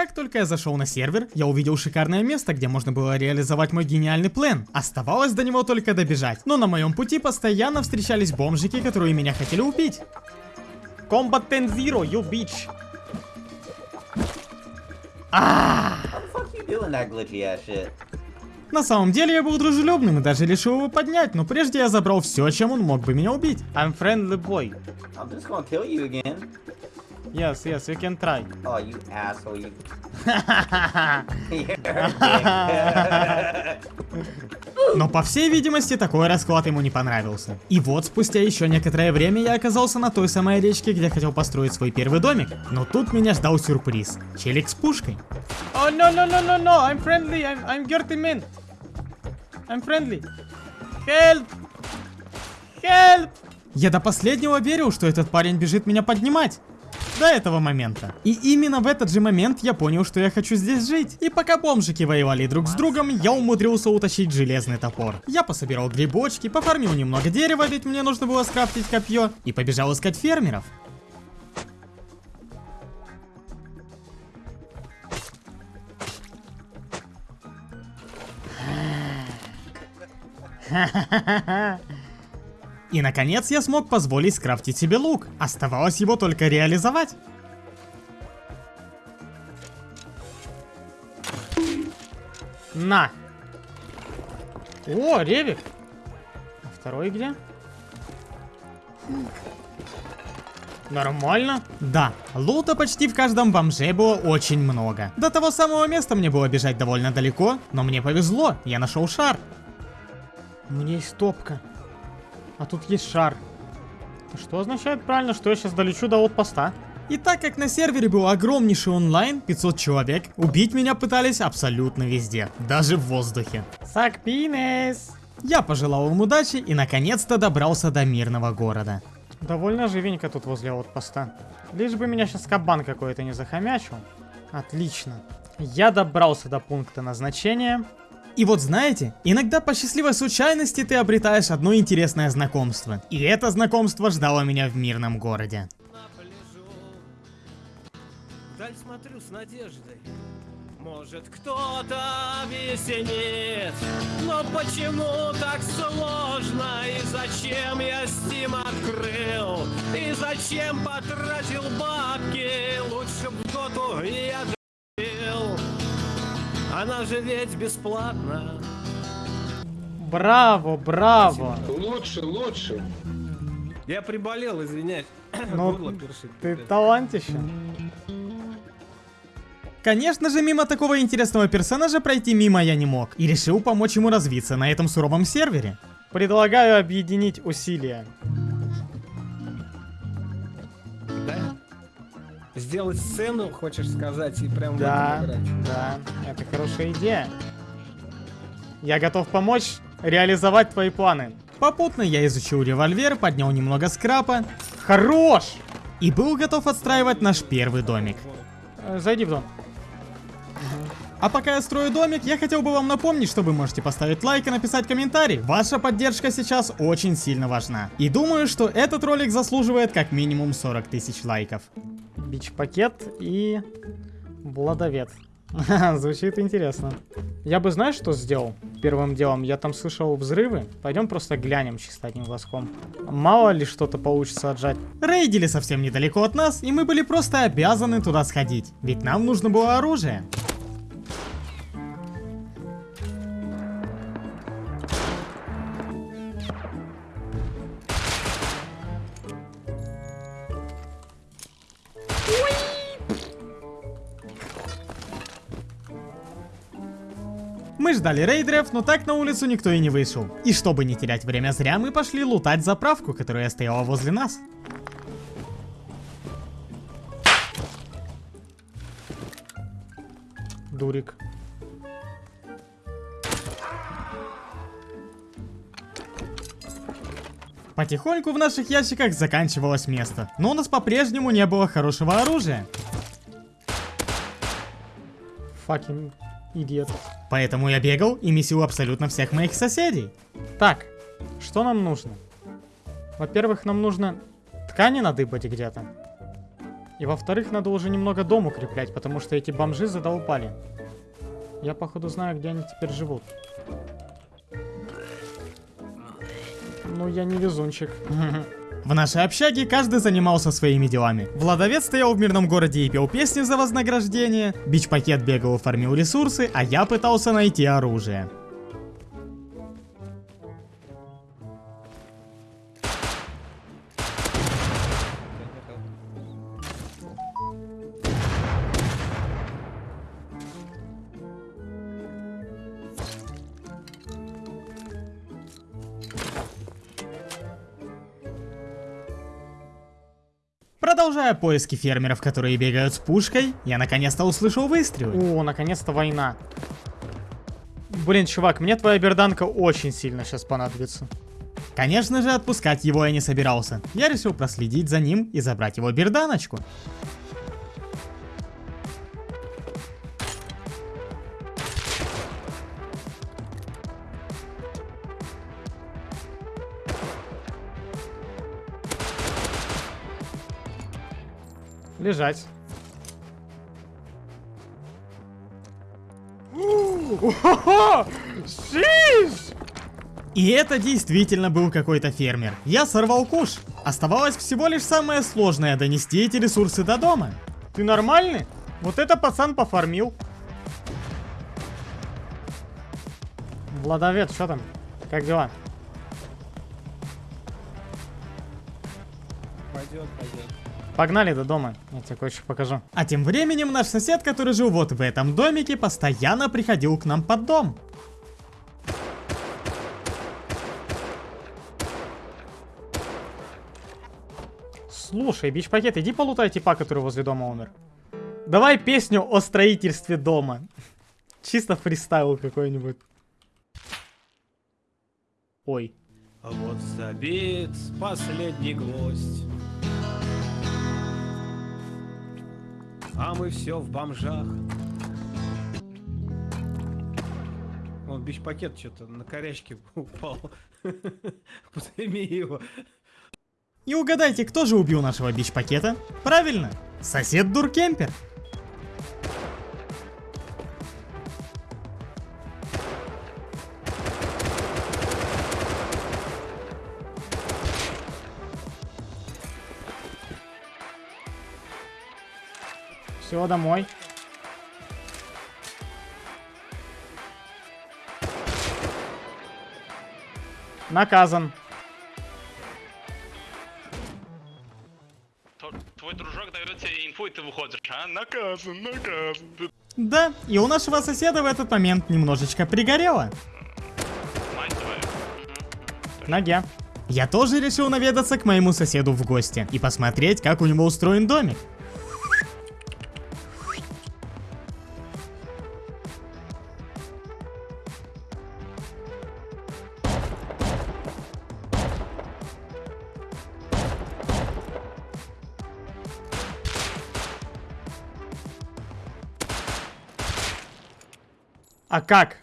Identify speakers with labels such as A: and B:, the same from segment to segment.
A: Как только я зашел на сервер, я увидел шикарное место, где можно было реализовать мой гениальный план. Оставалось до него только добежать. Но на моем пути постоянно встречались бомжики, которые меня хотели убить. Combat 10 Zero, you bitch.
B: Shit?
A: На самом деле я был дружелюбным и даже решил его поднять, но прежде я забрал все, чем он мог бы меня убить. I'm friendly boy.
B: I'm just gonna kill you again.
A: Yes, yes, you can try.
B: Oh, you asshole, you.
A: Но по всей видимости такой расклад ему не понравился. И вот спустя еще некоторое время я оказался на той самой речке, где хотел построить свой первый домик. Но тут меня ждал сюрприз. Челик с пушкой. Oh no no no no no, I'm friendly, I'm, I'm dirty man. I'm friendly. Help! Help! Я до последнего верил, что этот парень бежит меня поднимать. До этого момента. И именно в этот же момент я понял, что я хочу здесь жить. И пока бомжики воевали друг с другом, я умудрился утащить железный топор. Я пособирал грибочки, пофармил немного дерева, ведь мне нужно было скрафтить копье, и побежал искать фермеров. И наконец я смог позволить скрафтить себе лук. Оставалось его только реализовать. На. О, ревик. А второй где? Нормально. Да, лута почти в каждом бомже было очень много. До того самого места мне было бежать довольно далеко, но мне повезло, я нашел шар. У меня есть топка. А тут есть шар. Что означает правильно, что я сейчас долечу до отпоста? И так как на сервере был огромнейший онлайн, 500 человек, убить меня пытались абсолютно везде, даже в воздухе. Сак пинес! Я пожелал им удачи и наконец-то добрался до мирного города. Довольно живенько тут возле отпоста. Лишь бы меня сейчас кабан какой-то не захомячил. Отлично. Я добрался до пункта назначения. И вот знаете, иногда по счастливой случайности ты обретаешь одно интересное знакомство. И это знакомство ждало меня в мирном городе.
C: Вдаль смотрю с надеждой. Может кто-то объяснит, но почему так сложно и зачем я Steam открыл и зачем потратил бабки, лучше б в я жил. Она же ведь бесплатна.
A: Браво, браво.
D: Лучше, лучше.
C: Я приболел, извиняюсь.
A: Ну,
C: Горло першит.
A: ты талантище. Конечно же, мимо такого интересного персонажа пройти мимо я не мог. И решил помочь ему развиться на этом суровом сервере. Предлагаю объединить усилия.
C: Сделать сцену, хочешь сказать, и прям в
A: Да,
C: этом играть.
A: да, это хорошая идея. Я готов помочь реализовать твои планы. Попутно я изучил револьвер, поднял немного скрапа. Хорош! И был готов отстраивать наш первый домик. Э, Зайди в дом. А пока я строю домик, я хотел бы вам напомнить, что вы можете поставить лайк и написать комментарий. Ваша поддержка сейчас очень сильно важна. И думаю, что этот ролик заслуживает как минимум 40 тысяч лайков. Бич-пакет и... Владовед. Звучит интересно. Я бы, знаешь, что сделал? Первым делом, я там слышал взрывы. Пойдем просто глянем чисто одним глазком. Мало ли что-то получится отжать. Рейдили совсем недалеко от нас, и мы были просто обязаны туда сходить. Ведь нам нужно было оружие. Ждали рейдеров, но так на улицу никто и не вышел. И чтобы не терять время зря, мы пошли лутать заправку, которая стояла возле нас. Дурик. Потихоньку в наших ящиках заканчивалось место, но у нас по-прежнему не было хорошего оружия. Fucking идиот. Поэтому я бегал и месил абсолютно всех моих соседей. Так, что нам нужно? Во-первых, нам нужно ткани надыбать где-то. И во-вторых, надо уже немного дом укреплять, потому что эти бомжи задолбали. Я, походу, знаю, где они теперь живут. Ну, я не везунчик. В нашей общаге каждый занимался своими делами. Владовец стоял в мирном городе и пел песни за вознаграждение, бич-пакет бегал и фармил ресурсы, а я пытался найти оружие. Продолжая поиски фермеров, которые бегают с пушкой, я наконец-то услышал выстрелы. О, наконец-то война. Блин, чувак, мне твоя берданка очень сильно сейчас понадобится. Конечно же, отпускать его я не собирался. Я решил проследить за ним и забрать его берданочку. Шиш! И это действительно был какой-то фермер. Я сорвал куш. Оставалось всего лишь самое сложное донести эти ресурсы до дома. Ты нормальный? Вот это пацан пофармил. Владовец, что там? Как дела? Погнали до дома, я тебе кое-что покажу. А тем временем наш сосед, который жил вот в этом домике, постоянно приходил к нам под дом. Слушай, бич-пакет, иди полутай типа, который возле дома умер. Давай песню о строительстве дома. Чисто фристайл какой-нибудь. Ой.
C: А вот забит последний гвоздь. А мы все в бомжах. Он бич-пакет что-то на корячке упал. Подними его.
A: И угадайте, кто же убил нашего бич-пакета? Правильно, сосед Дуркемпер. Все, домой. Наказан.
D: Твой дружок дает тебе инфу, и ты выходишь, а? Наказан, наказан.
A: Да, и у нашего соседа в этот момент немножечко пригорело. Ноге. Я тоже решил наведаться к моему соседу в гости и посмотреть, как у него устроен домик. Как?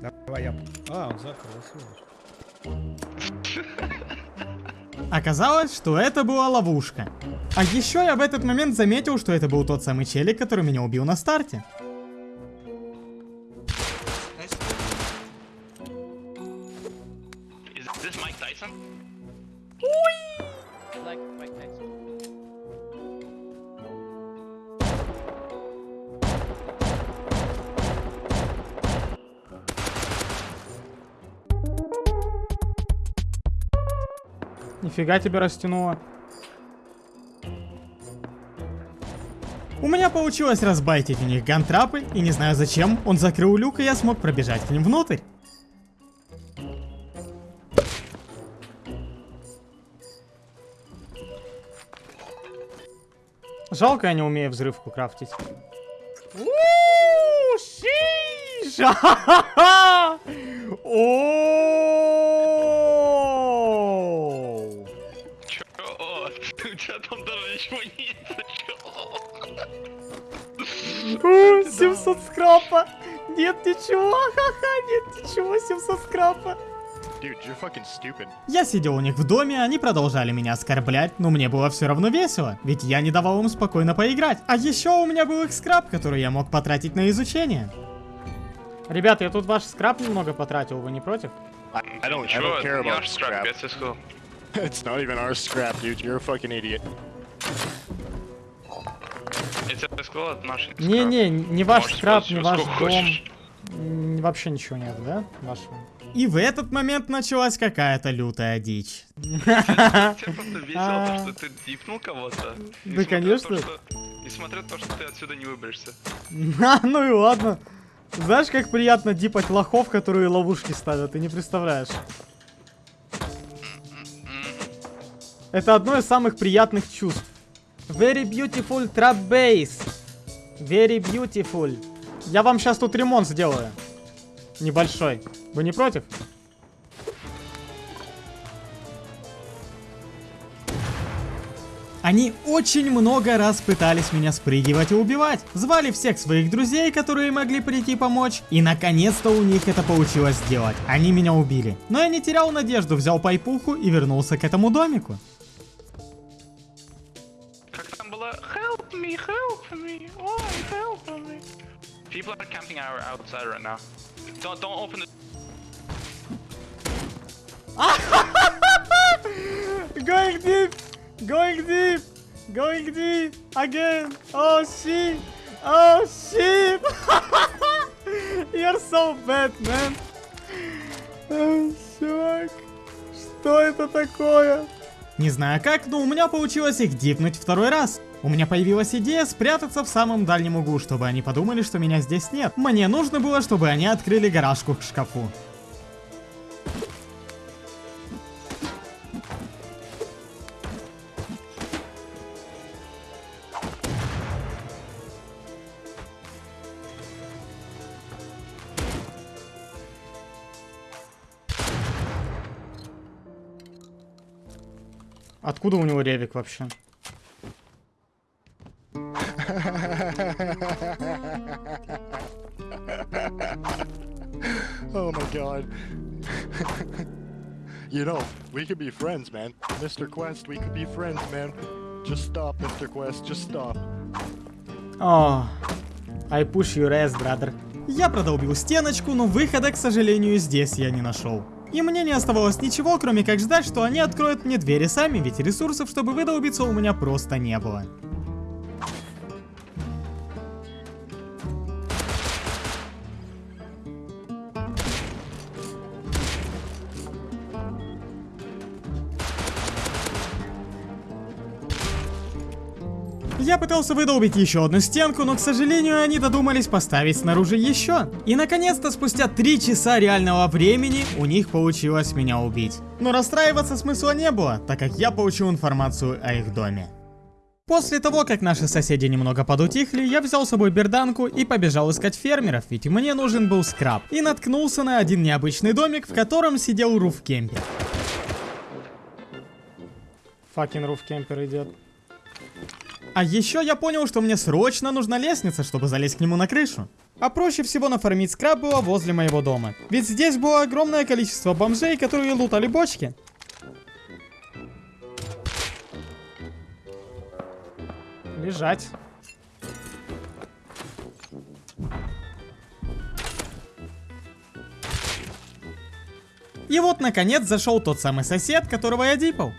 C: Давай я... А, он закрылся.
A: Оказалось, что это была ловушка. А еще я в этот момент заметил, что это был тот самый челик, который меня убил на старте. Нифига тебе растянуло. У меня получилось разбайтить у них гантрапы, и не знаю зачем, он закрыл люк, и я смог пробежать к ним внутрь. Жалко, я не умею взрывку крафтить. У, шиш! Ха-ха-ха! 700 скрапа. Нет ничего, ха-ха, нет ничего, 700 скрапа.
E: Dude, you're fucking stupid.
A: Я сидел у них в доме, они продолжали меня оскорблять, но мне было все равно весело, ведь я не давал им спокойно поиграть. А еще у меня был их скраб, который я мог потратить на изучение. Ребята, я тут ваш скраб немного потратил, вы не против?
E: I, don't, I
D: Чего?
E: don't care
D: Не
E: about
D: наш скраб,
E: scrap.
D: я тебе сказал.
E: It's not even our scrap, dude. You're a fucking idiot.
D: Я тебе сказал, это наш скраб.
A: Не-не, не ваш скраб, не ваш дом.
D: хочешь.
A: Вообще ничего нет, да? Вашего. И в этот момент началась какая-то лютая дичь.
D: Тебе просто весело,
A: А.
D: то, что ты дипнул кого-то.
A: Да, конечно.
D: Несмотря на то, что ты отсюда не выберешься.
A: А, ну и ладно. Знаешь, как приятно дипать лохов, которые ловушки ставят, ты не представляешь. Это одно из самых приятных чувств. Very beautiful trap base. Very beautiful. Я вам сейчас тут ремонт сделаю. Небольшой. Вы не против? Они очень много раз пытались меня спрыгивать и убивать. Звали всех своих друзей, которые могли прийти помочь. И наконец-то у них это получилось сделать. Они меня убили. Но я не терял надежду, взял пайпуху и вернулся к этому домику.
D: People are camping our outside right now. Don't, don't open the...
A: Going deep! Going deep! Going deep! Again! Oh shit! Oh shit! You're so bad, man! Чувак, что это такое? Не знаю как, но у меня получилось их дипнуть второй раз. У меня появилась идея спрятаться в самом дальнем углу, чтобы они подумали, что меня здесь нет. Мне нужно было, чтобы они открыли гаражку к шкафу. Откуда у него ревик вообще?
E: Oh my god. you know, we could be friends, man. Mr. Quest, we could be friends, man. Just stop, Mr. Quest, just stop.
A: О, I push your ass, brother. Я продолбил стеночку, но выхода, к сожалению, здесь я не нашел. И мне не оставалось ничего, кроме как ждать, что они откроют мне двери сами, ведь ресурсов, чтобы выдолбиться, у меня просто не было. Я пытался выдолбить еще одну стенку, но, к сожалению, они додумались поставить снаружи еще. И, наконец-то, спустя три часа реального времени, у них получилось меня убить. Но расстраиваться смысла не было, так как я получил информацию о их доме. После того, как наши соседи немного подутихли, я взял с собой берданку и побежал искать фермеров, ведь мне нужен был скраб. И наткнулся на один необычный домик, в котором сидел руфкемпер. Факин руфкемпер идет. А еще я понял, что мне срочно нужна лестница, чтобы залезть к нему на крышу. А проще всего нафармить скраб было возле моего дома. Ведь здесь было огромное количество бомжей, которые лутали бочки. Лежать. И вот, наконец, зашел тот самый сосед, которого я дипал.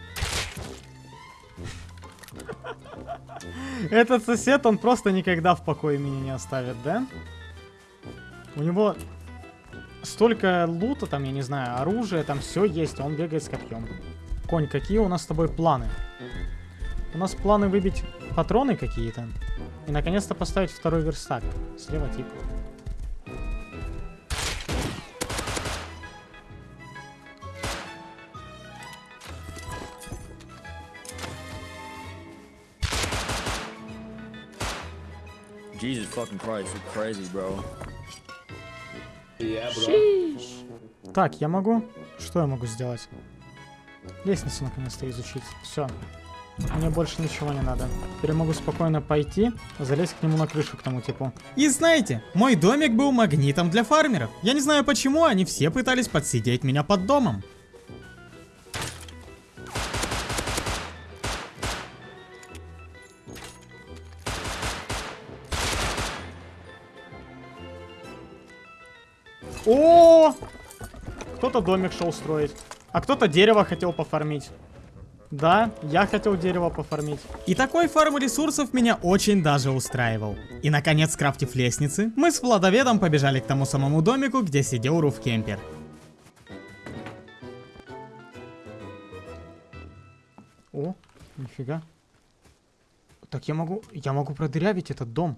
A: Этот сосед, он просто никогда в покое меня не оставит, да? У него столько лута, там, я не знаю, оружия, там все есть, он бегает с копьем. Конь, какие у нас с тобой планы? У нас планы выбить патроны какие-то. И наконец-то поставить второй верстак. Слева тип.
F: Jesus fucking Christ, you're crazy, bro.
A: Так, я могу... Что я могу сделать? Лестницу наконец-то изучить. Все. Мне больше ничего не надо. Теперь я могу спокойно пойти, залезть к нему на крышу, к тому типу. И знаете, мой домик был магнитом для фармеров. Я не знаю почему, они все пытались подсидеть меня под домом. Кто-то домик шел строить. А кто-то дерево хотел пофармить. Да, я хотел дерево пофармить. И такой фарм ресурсов меня очень даже устраивал. И наконец, скрафтив лестницы, мы с Владоведом побежали к тому самому домику, где сидел Руфкемпер. О, нифига. Так я могу, я могу продырявить этот дом.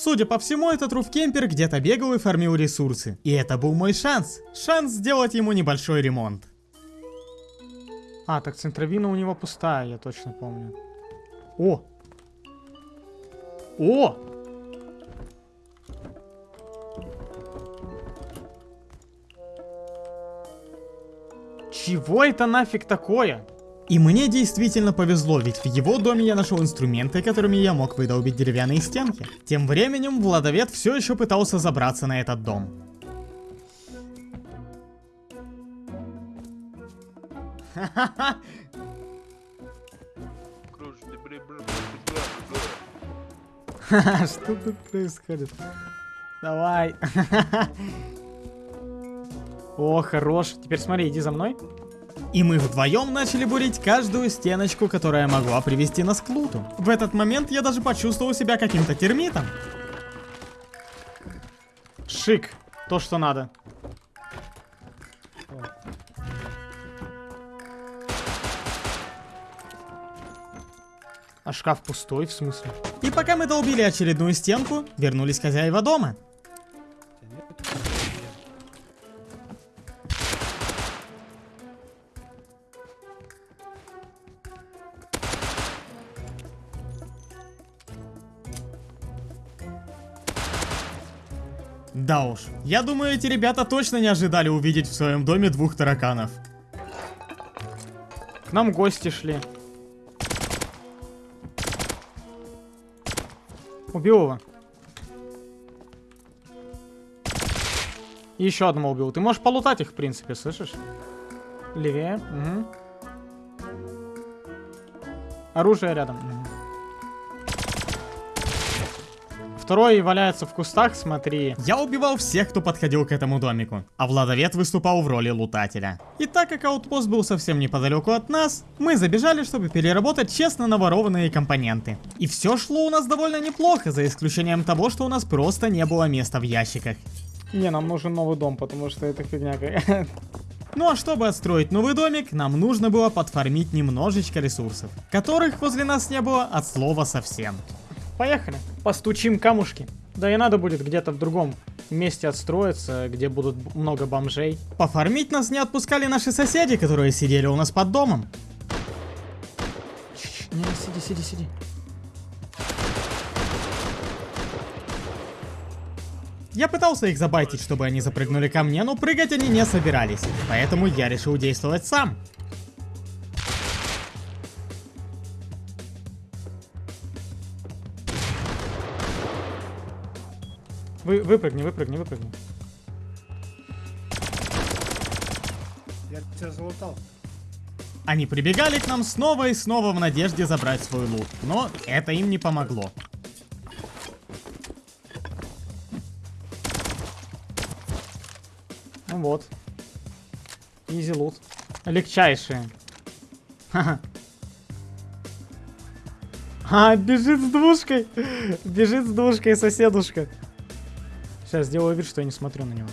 A: Судя по всему, этот Руфкемпер где-то бегал и фармил ресурсы. И это был мой шанс. Шанс сделать ему небольшой ремонт. А, так центровина у него пустая, я точно помню. О! О! Чего это нафиг такое? И мне действительно повезло, ведь в его доме я нашел инструменты, которыми я мог выдолбить деревянные стенки. Тем временем Владовед все еще пытался забраться на этот дом. Что тут происходит? Давай. О, хорош. Теперь смотри, иди за мной. И мы вдвоем начали бурить каждую стеночку, которая могла привести нас к луту. В этот момент я даже почувствовал себя каким-то термитом. Шик. То, что надо. А шкаф пустой, в смысле? И пока мы долбили очередную стенку, вернулись хозяева дома. Да уж, я думаю, эти ребята точно не ожидали увидеть в своем доме двух тараканов. К нам гости шли. Убил его. Еще одного убил. Ты можешь полутать их, в принципе, слышишь? Левее. Угу. Оружие рядом. Угу. Второй валяется в кустах, смотри. Я убивал всех, кто подходил к этому домику. А Владовед выступал в роли лутателя. И так как аутпост был совсем неподалеку от нас, мы забежали, чтобы переработать честно наворованные компоненты. И все шло у нас довольно неплохо, за исключением того, что у нас просто не было места в ящиках. Не, нам нужен новый дом, потому что это фигня какая. Ну а чтобы отстроить новый домик, нам нужно было подфармить немножечко ресурсов, которых возле нас не было от слова совсем. Поехали. Постучим камушки. Да и надо будет где-то в другом месте отстроиться, где будут много бомжей. Пофармить нас не отпускали наши соседи, которые сидели у нас под домом. Не, сиди, сиди, сиди. Я пытался их забайтить, чтобы они запрыгнули ко мне, но прыгать они не собирались. Поэтому я решил действовать сам. Вы, выпрыгни, выпрыгни, выпрыгни.
C: Я тебя залутал.
A: Они прибегали к нам снова и снова в надежде забрать свой лут, но это им не помогло. Ну вот. Изи лут. Легчайшие. Ха-ха. А, бежит с двушкой. Бежит с двушкой соседушка. Сейчас сделаю вид, что я не смотрю на него.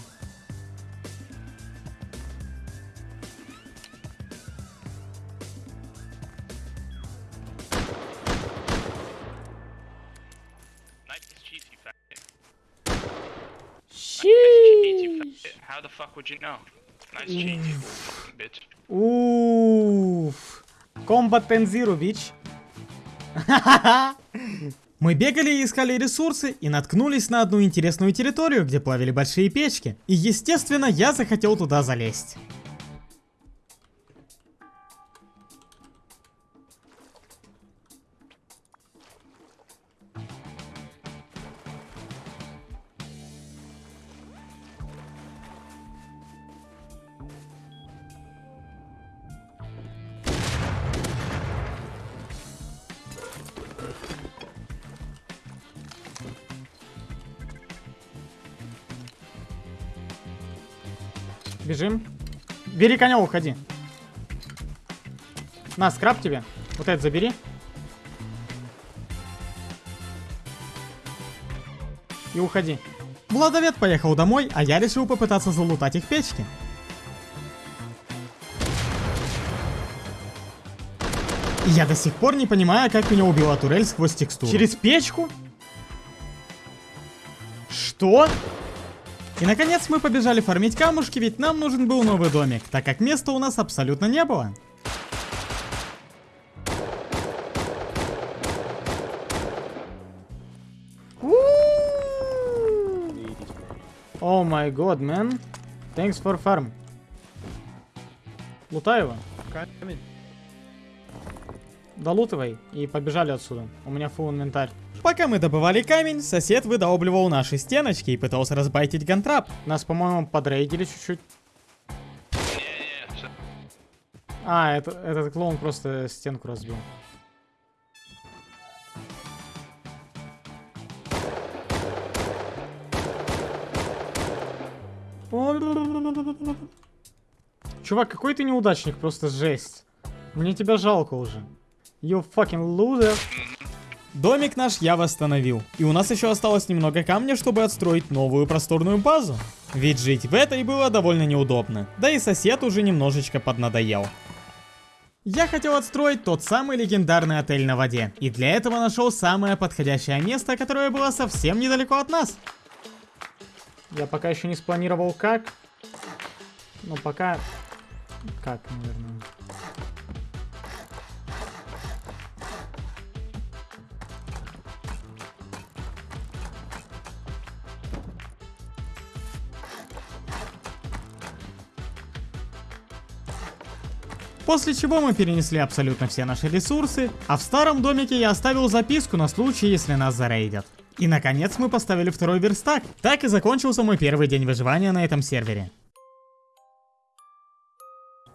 A: Уф. Ten Zero, bitch. Мы бегали и искали ресурсы и наткнулись на одну интересную территорию, где плавили большие печки. И естественно, я захотел туда залезть. Бежим. Бери коня, уходи. На, скраб тебе. Вот это забери. И уходи. Владовед поехал домой, а я решил попытаться залутать их печки. И я до сих пор не понимаю, как меня убила турель сквозь текстуру. Через печку? Что? И наконец мы побежали фармить камушки, ведь нам нужен был новый домик, так как места у нас абсолютно не было. О май год, man. Thanks for farm. Лутай его.
C: Камень.
A: Долутывай и побежали отсюда. У меня фул инвентарь. Пока мы добывали камень, сосед выдалбливал наши стеночки и пытался разбайтить гантрап. Нас, по-моему, подрейдили чуть-чуть. А, это, этот клоун просто стенку разбил. Чувак, какой ты неудачник, просто жесть. Мне тебя жалко уже. You fucking loser. Домик наш я восстановил. И у нас еще осталось немного камня, чтобы отстроить новую просторную базу. Ведь жить в этой было довольно неудобно. Да и сосед уже немножечко поднадоел. Я хотел отстроить тот самый легендарный отель на воде. И для этого нашел самое подходящее место, которое было совсем недалеко от нас. Я пока еще не спланировал как. Но пока... Как, наверное. После чего мы перенесли абсолютно все наши ресурсы, а в старом домике я оставил записку на случай, если нас зарейдят. И наконец мы поставили второй верстак. Так и закончился мой первый день выживания на этом сервере.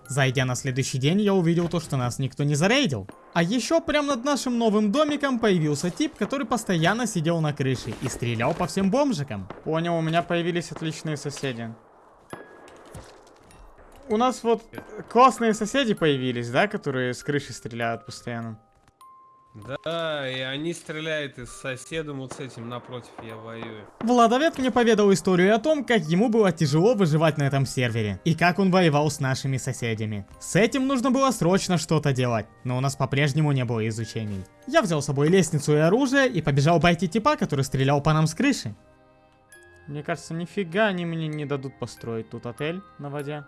A: Зайдя на следующий день, я увидел то, что нас никто не зарейдил. А еще прямо над нашим новым домиком появился тип, который постоянно сидел на крыше и стрелял по всем бомжикам. Понял, у меня появились отличные соседи. У нас вот классные соседи появились, да, которые с крыши стреляют постоянно.
C: Да, и они стреляют и с соседом вот с этим напротив я воюю.
A: Владовед мне поведал историю о том, как ему было тяжело выживать на этом сервере, и как он воевал с нашими соседями. С этим нужно было срочно что-то делать, но у нас по-прежнему не было изучений. Я взял с собой лестницу и оружие и побежал обойти типа, который стрелял по нам с крыши. Мне кажется, нифига они мне не дадут построить тут отель на воде.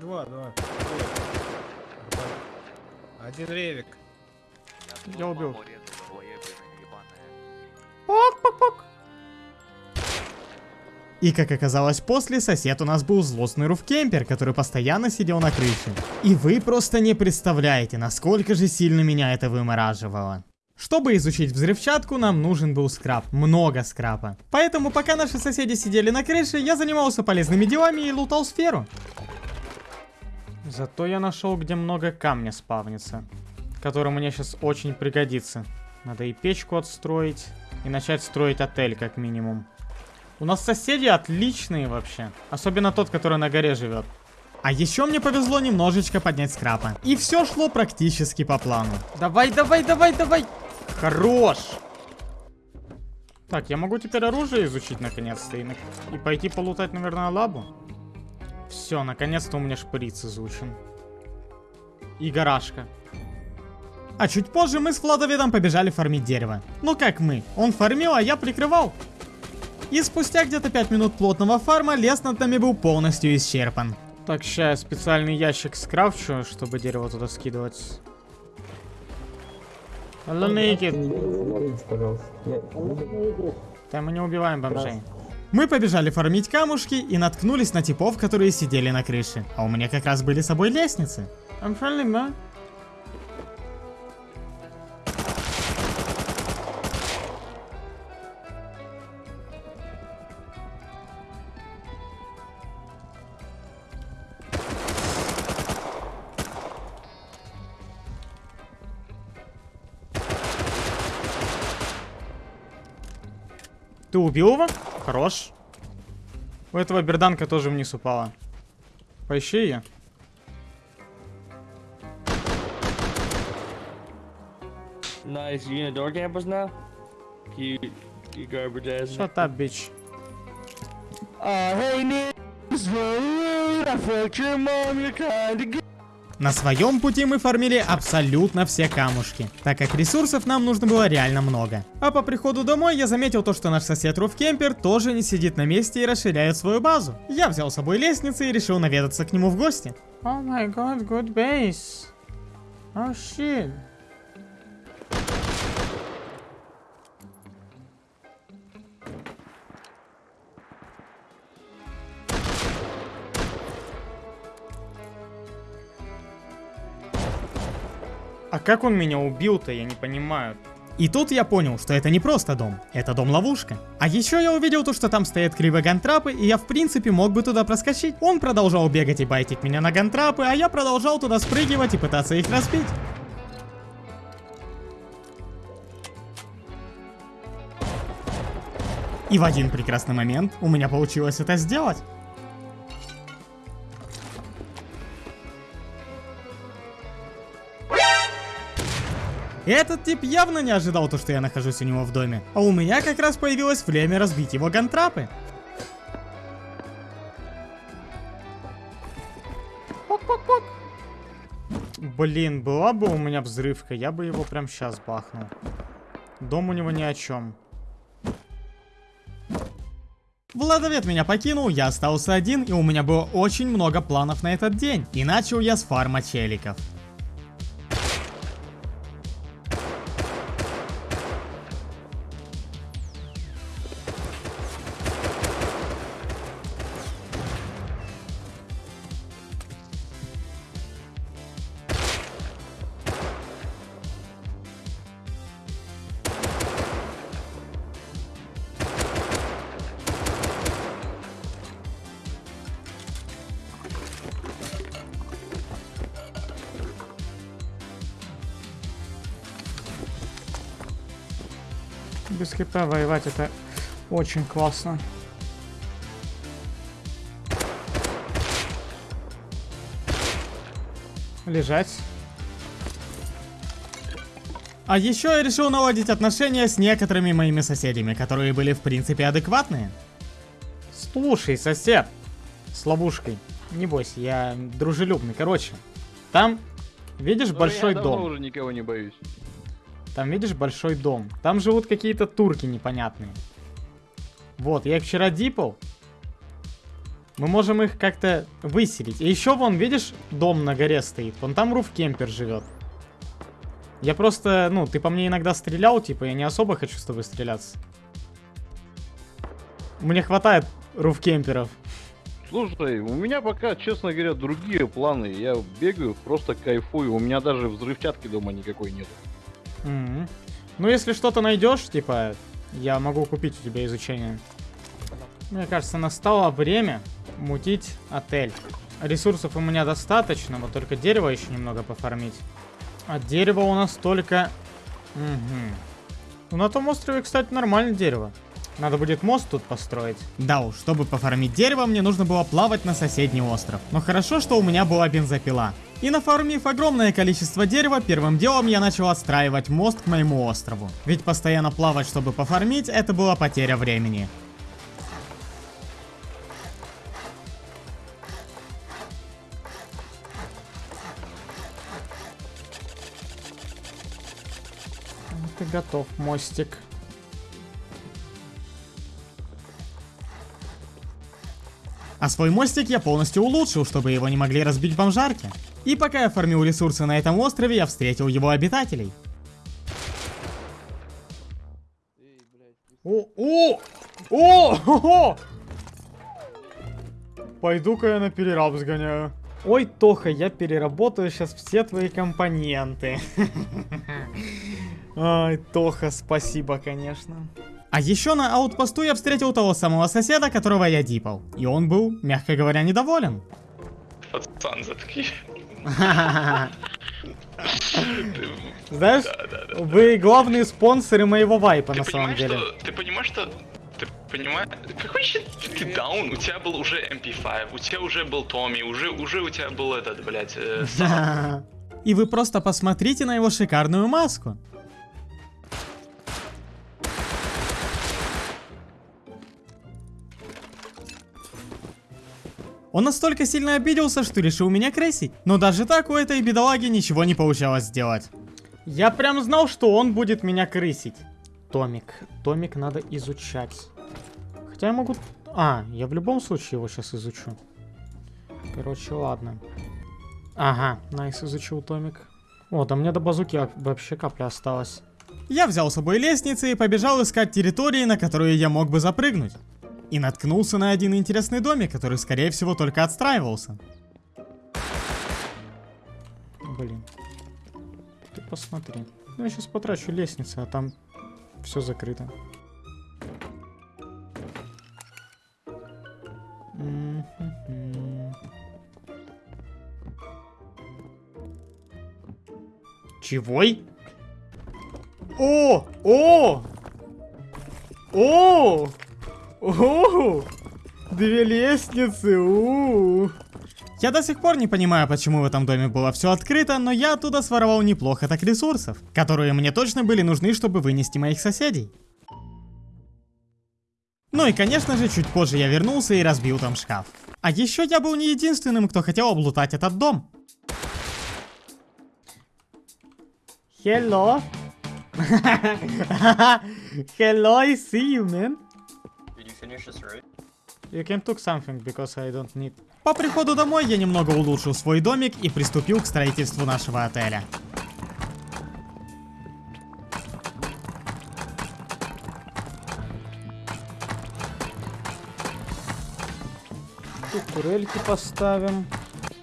C: Два, два. Один ревик.
A: Я убил. Пок-пок-пок. И как оказалось после, сосед у нас был злостный руфкемпер, который постоянно сидел на крыше. И вы просто не представляете, насколько же сильно меня это вымораживало. Чтобы изучить взрывчатку, нам нужен был скраб. Много скрапа. Поэтому, пока наши соседи сидели на крыше, я занимался полезными делами и лутал сферу. Зато я нашел, где много камня спавнится. Который мне сейчас очень пригодится. Надо и печку отстроить, и начать строить отель, как минимум. У нас соседи отличные вообще. Особенно тот, который на горе живет. А еще мне повезло немножечко поднять скрапа. И все шло практически по плану. Давай, давай, давай, давай. Хорош. Так, я могу теперь оружие изучить наконец-то. И, и пойти полутать, наверное, лабу. Все, наконец-то у меня шприц изучен. И гаражка. А чуть позже мы с Владоведом побежали фармить дерево. Ну как мы? Он фармил, а я прикрывал. И спустя где-то 5 минут плотного фарма лес над нами был полностью исчерпан. Так, сейчас я специальный ящик скрафчу, чтобы дерево туда скидывать. Hello, naked. Да мы не убиваем бомжей. Мы побежали фармить камушки и наткнулись на типов, которые сидели на крыше. А у меня как раз были с собой лестницы. I'm friendly, man. Ты убил его? Хорош. У этого берданка тоже вниз упала. Поищи ее.
F: Nice. You in the door campus now? You, you garbage ass.
A: Shut up, bitch.
F: Uh, hey, niggas, rude. I fucked your mom. You're kinda good.
A: На своем пути мы фармили абсолютно все камушки, так как ресурсов нам нужно было реально много. А по приходу домой я заметил то, что наш сосед Руфкемпер тоже не сидит на месте и расширяет свою базу. Я взял с собой лестницы и решил наведаться к нему в гости. О май год, good base. Oh shit. А как он меня убил-то, я не понимаю. И тут я понял, что это не просто дом, это дом-ловушка. А еще я увидел то, что там стоят кривые гантрапы, и я в принципе мог бы туда проскочить. Он продолжал бегать и байтить меня на гантрапы, а я продолжал туда спрыгивать и пытаться их разбить. И в один прекрасный момент у меня получилось это сделать. Этот тип явно не ожидал то, что я нахожусь у него в доме. А у меня как раз появилось время разбить его гантрапы. Пок-пок-пок. Блин, была бы у меня взрывка, я бы его прям сейчас бахнул. Дом у него ни о чем. Владовед меня покинул, я остался один, и у меня было очень много планов на этот день. И начал я с фарма челиков. Хп воевать это очень классно. Лежать. А еще я решил наладить отношения с некоторыми моими соседями, которые были в принципе адекватные. Слушай, сосед, с ловушкой, не бойся, я дружелюбный. Короче, там, видишь, большой
G: я
A: дом.
G: давно уже никого не боюсь.
A: Там, видишь, большой дом. Там живут какие-то турки непонятные. Вот, я их вчера дипал. Мы можем их как-то выселить. И еще вон, видишь, дом на горе стоит. Вон там руфкемпер живет. Я просто, ну, ты по мне иногда стрелял, типа, я не особо хочу с тобой стреляться. Мне хватает руфкемперов.
G: Слушай, у меня пока, честно говоря, другие планы. Я бегаю, просто кайфую. У меня даже взрывчатки дома никакой нет.
A: Мгм. Ну, если что-то найдешь, типа, я могу купить у тебя изучение. Мне кажется, настало время мутить отель. Ресурсов у меня достаточно, вот только дерево еще немного пофармить. А дерево у нас только... Мгм. Ну, на том острове, кстати, нормальное дерево. Надо будет мост тут построить. Да уж, чтобы пофармить дерево, мне нужно было плавать на соседний остров. Но хорошо, что у меня была бензопила. И нафармив огромное количество дерева, первым делом я начал отстраивать мост к моему острову. Ведь постоянно плавать, чтобы пофармить, это была потеря времени. Ты готов, мостик. А свой мостик я полностью улучшил, чтобы его не могли разбить бомжарки. И пока я фармил ресурсы на этом острове, я встретил его обитателей. О, о, о, о, Пойду-ка я на перераб сгоняю. Ой, Тоха, я переработаю сейчас все твои компоненты. Ай, Тоха, спасибо, конечно. А еще на аутпосту я встретил того самого соседа, которого я дипал. И он был, мягко говоря, недоволен.
D: Пацан, заткни.
A: Знаешь, вы главные спонсоры моего вайпа на самом деле.
D: Ты понимаешь, что... Ты Понимаешь? Какой еще ты даун? У тебя был уже MP5, у тебя уже был Томми, уже, уже у тебя был этот, блядь, э.
A: И вы просто посмотрите на его шикарную маску. Он настолько сильно обиделся, что решил меня кресить. Но даже так у этой бедолаги ничего не получалось сделать. Я прям знал, что он будет меня крысить. Томик. Томик надо изучать. Хотя я могу... А, я в любом случае его сейчас изучу. Короче, ладно. Ага, найс изучил Томик. О, да мне до базуки вообще капля осталась. Я взял с собой лестницы и побежал искать территории, на которые я мог бы запрыгнуть. И наткнулся на один интересный домик, который, скорее всего, только отстраивался. Блин. Ты посмотри. Ну, я сейчас потрачу лестницы, а там все закрыто. Чегой? О! О! О! О! Две лестницы! У, -у, -у. Я до сих пор не понимаю, почему в этом доме было все открыто, но я оттуда своровал неплохо так ресурсов, которые мне точно были нужны, чтобы вынести моих соседей. Ну и конечно же, чуть позже я вернулся и разбил там шкаф. А еще я был не единственным, кто хотел облутать этот дом. Hello. Hello, I see you, man.
H: Finish this route?
A: You can took something, because I don't need. По приходу домой я немного улучшил свой домик и приступил к строительству нашего отеля. Тут турельки поставим.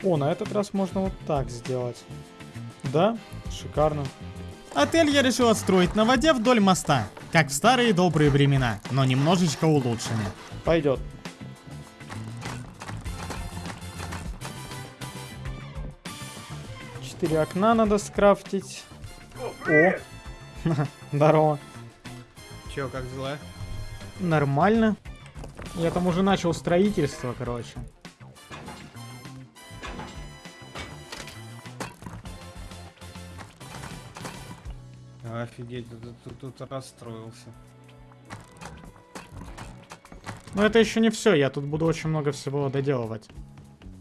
A: О, на этот раз можно вот так сделать. Да, шикарно. Отель я решил отстроить на воде вдоль моста, как в старые добрые времена, но немножечко улучшенный. Пойдет. Четыре окна надо скрафтить. О, здорово.
C: Че, как дела?
A: Нормально. Я там уже начал строительство, короче.
C: Офигеть, тут, тут, тут расстроился.
A: Но это еще не все, я тут буду очень много всего доделывать.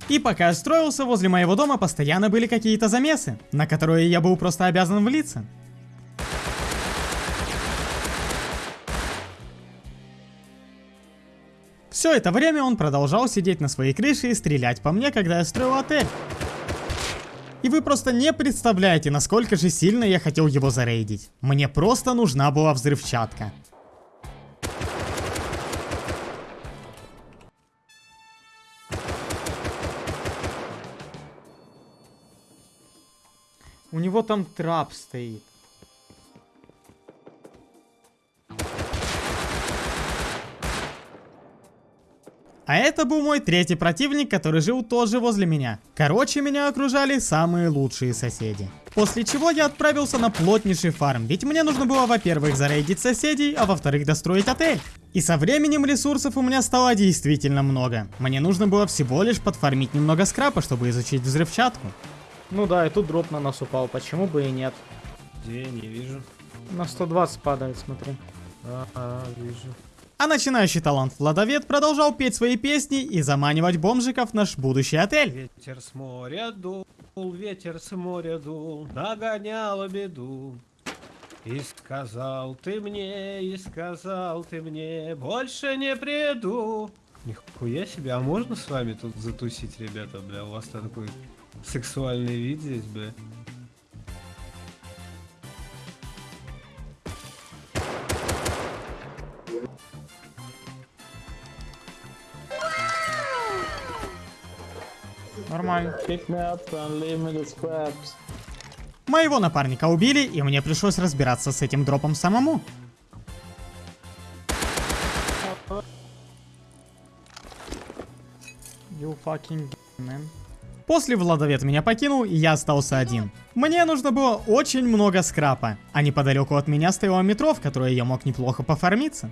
A: И пока я строился, возле моего дома постоянно были какие-то замесы, на которые я был просто обязан влиться. Все это время он продолжал сидеть на своей крыше и стрелять по мне, когда я строил отель. И вы просто не представляете, насколько же сильно я хотел его зарейдить. Мне просто нужна была взрывчатка. У него там трап стоит. А это был мой третий противник, который жил тоже возле меня. Короче, меня окружали самые лучшие соседи. После чего я отправился на плотнейший фарм, ведь мне нужно было, во-первых, зарейдить соседей, а во-вторых, достроить отель. И со временем ресурсов у меня стало действительно много. Мне нужно было всего лишь подфармить немного скрапа, чтобы изучить взрывчатку. Ну да, и тут дроп на нас упал, почему бы и нет.
C: Где, не вижу.
A: На 120 падает, смотри.
C: Ага, вижу.
A: А начинающий талант Владовед продолжал петь свои песни и заманивать бомжиков в наш будущий отель.
C: Ветер с моря дул, ветер с моря дул, нагонял беду. И сказал ты мне, и сказал ты мне, больше не приду. Нихуя себе, а можно с вами тут затусить, ребята, бля? У вас такой сексуальный вид здесь, бля.
F: Scraps.
A: Моего напарника убили, и мне пришлось разбираться с этим дропом самому. You fucking man. После Владовед меня покинул, и я остался один. Мне нужно было очень много скрапа, а неподалеку от меня стояло метро, в которое я мог неплохо пофармиться.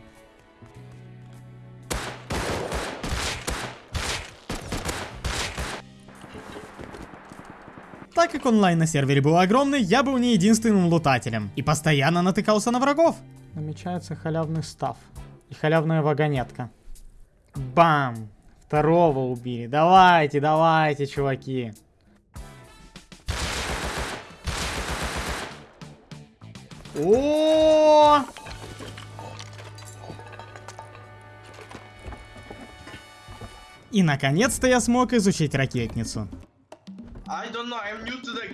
A: Как онлайн на сервере был огромный, я был не единственным лутателем. И постоянно натыкался на врагов. Намечается халявный став. И халявная вагонетка. Бам! Второго убили. Давайте, давайте, чуваки. О! И наконец-то я смог изучить ракетницу.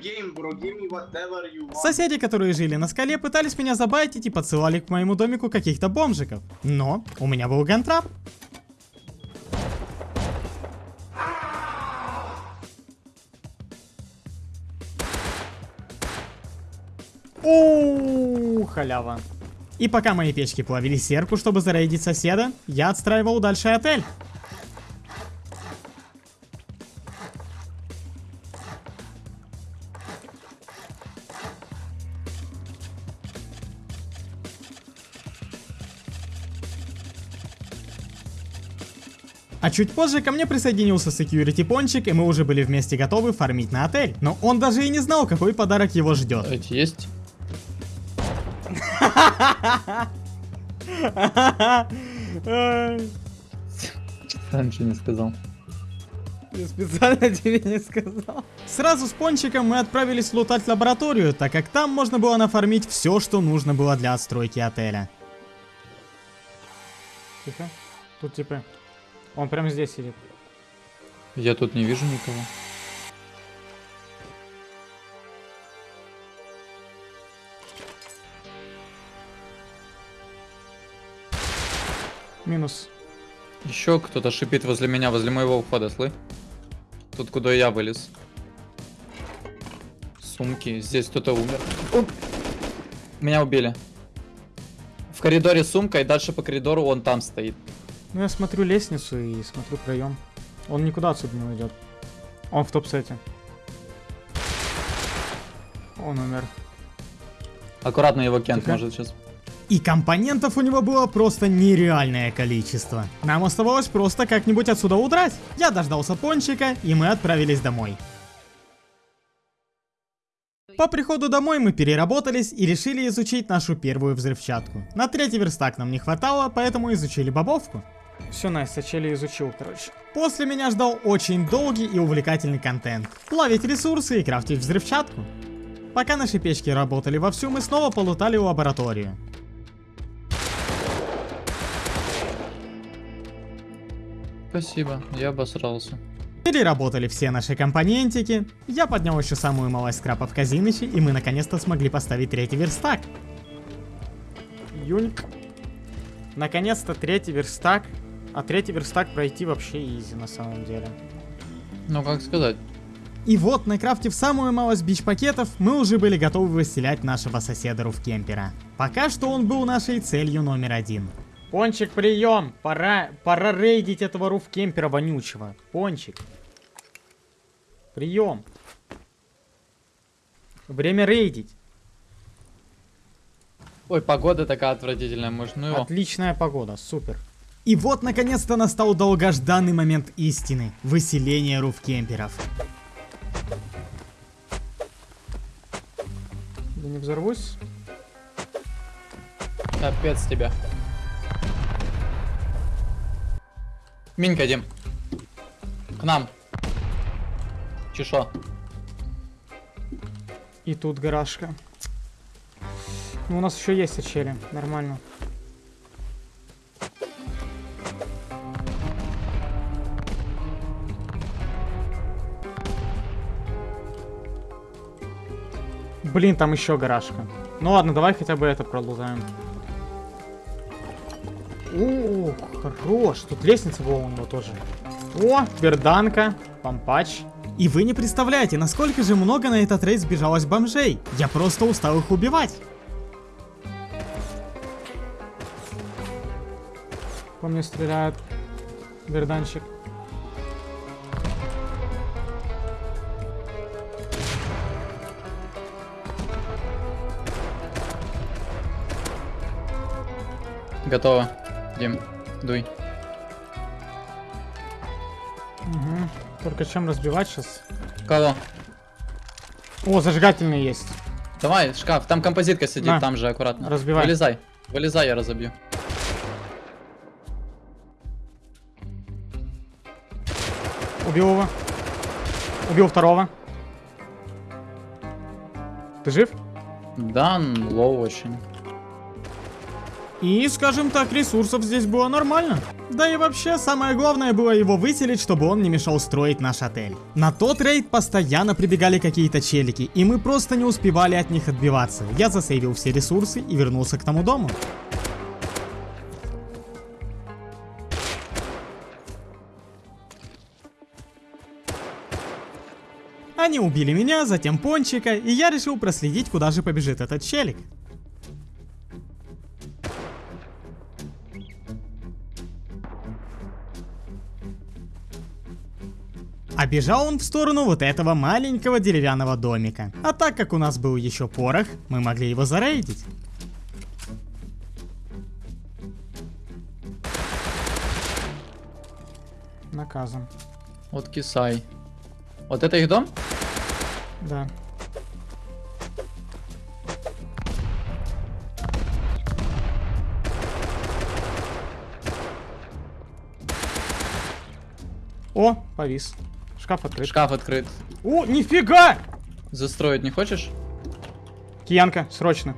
I: Game, bro. Give me whatever you want.
A: Соседи, которые жили на скале, пытались меня забайтить и подсылали к моему домику каких-то бомжиков. Но у меня был гантрап. Оу, халява. И пока мои печки плавили серку, чтобы зарейдить соседа, я отстраивал дальше отель. А чуть позже ко мне присоединился security пончик, и мы уже были вместе готовы фармить на отель. Но он даже и не знал, какой подарок его ждет.
F: Эти есть? Раньше не сказал.
A: Я специально тебе не сказал. Сразу с пончиком мы отправились лутать лабораторию, так как там можно было нафармить все, что нужно было для отстройки отеля. Тихо. Тут типа... Он прям здесь сидит.
F: Я тут не вижу никого.
A: Минус.
F: Еще кто-то шипит возле меня, возле моего входа, слы? Тут куда я вылез. Сумки. Здесь кто-то умер. Оп! Меня убили. В коридоре сумка, и дальше по коридору он там стоит.
A: Ну я смотрю лестницу и смотрю проем. Он никуда отсюда не уйдет. Он в топ-сете. Он умер.
F: Аккуратно его кент
A: Тихо.
F: может сейчас.
A: И компонентов у него было просто нереальное количество. Нам оставалось просто как-нибудь отсюда удрать. Я дождался пончика, и мы отправились домой. По приходу домой мы переработались и решили изучить нашу первую взрывчатку. На третий верстак нам не хватало, поэтому изучили бобовку. Все, Настя, Чели изучил, короче. После меня ждал очень долгий и увлекательный контент. Плавить ресурсы и крафтить взрывчатку. Пока наши печки работали вовсю, мы снова полутали лабораторию.
F: Спасибо, я обосрался.
A: Переработали все наши компонентики, я поднял еще самую малость скрапа в казинище, и мы наконец-то смогли поставить третий верстак. Юньк. Наконец-то третий верстак. А третий верстак пройти вообще изи на самом деле.
F: Ну, как сказать.
A: И вот, накрафтив самую малость бич-пакетов, мы уже были готовы выселять нашего соседа Руфкемпера. Пока что он был нашей целью номер один. Пончик, прием! Пора, пора рейдить этого Руфкемпера вонючего. Пончик. Прием. Время рейдить.
F: Ой, погода такая отвратительная, может, ну его.
A: Отличная погода, супер. И вот, наконец-то, настал долгожданный момент истины. Выселение руфкемперов. Я не взорвусь.
F: Капец тебя. Минька, Дим. К нам. Чешо.
A: И тут гаражка. Ну, у нас еще есть очели, нормально. Блин, там еще гаражка. Ну ладно, давай хотя бы это пролузаем. О, хорош. Тут лестница была у него тоже. О, берданка, помпач. И вы не представляете, насколько же много на этот рейд сбежалось бомжей. Я просто устал их убивать. По мне стреляет берданчик.
F: Готово. Дим, дуй.
A: Угу. Только чем разбивать сейчас?
F: Кого?
A: О, зажигательный есть.
F: Давай, шкаф, там композитка сидит,
A: На.
F: там же аккуратно.
A: Разбивай.
F: Вылезай, вылезай, я разобью.
A: Убил его. Убил второго. Ты жив?
F: Да, н- low очень.
A: И, скажем так, ресурсов здесь было нормально. Да и вообще, самое главное было его выселить, чтобы он не мешал строить наш отель. На тот рейд постоянно прибегали какие-то челики, и мы просто не успевали от них отбиваться. Я засейвил все ресурсы и вернулся к тому дому. Они убили меня, затем Пончика, и я решил проследить, куда же побежит этот челик. Бежал он в сторону вот этого маленького деревянного домика. А так как у нас был еще порох, мы могли его зарейдить. Наказан.
F: Вот кисай. Вот это их дом?
A: Да. О, повис. Шкаф открыт.
F: Шкаф открыт.
A: О, нифига!
F: Застроить не хочешь?
A: Киянка, срочно.